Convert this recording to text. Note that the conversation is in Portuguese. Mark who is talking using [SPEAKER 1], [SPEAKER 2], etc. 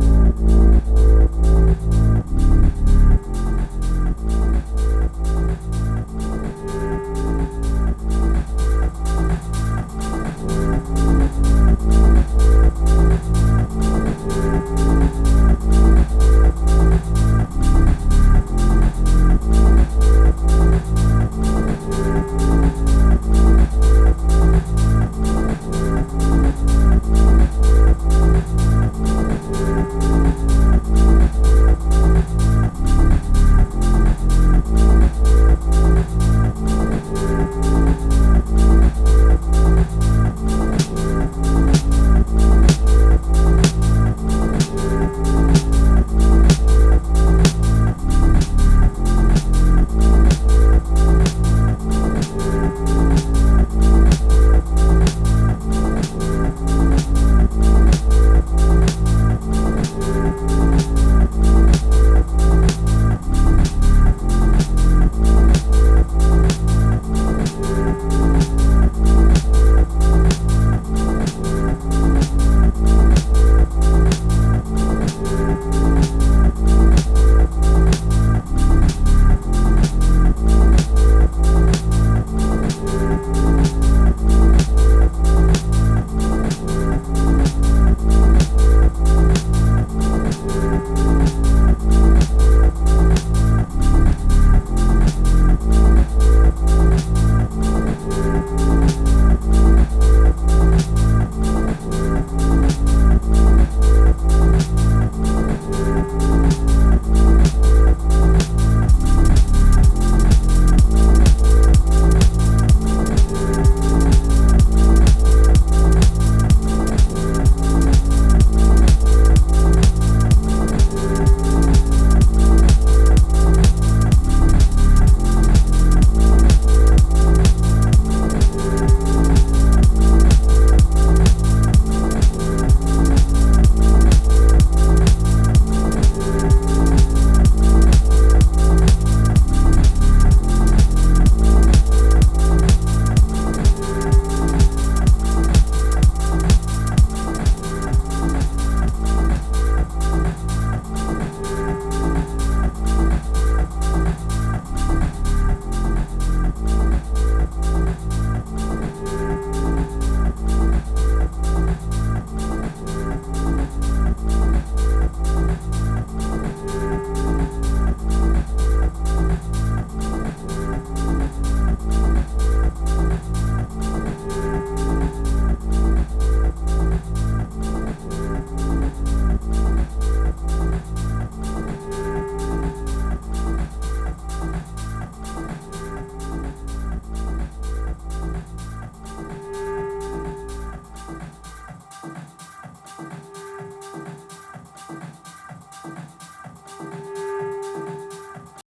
[SPEAKER 1] Música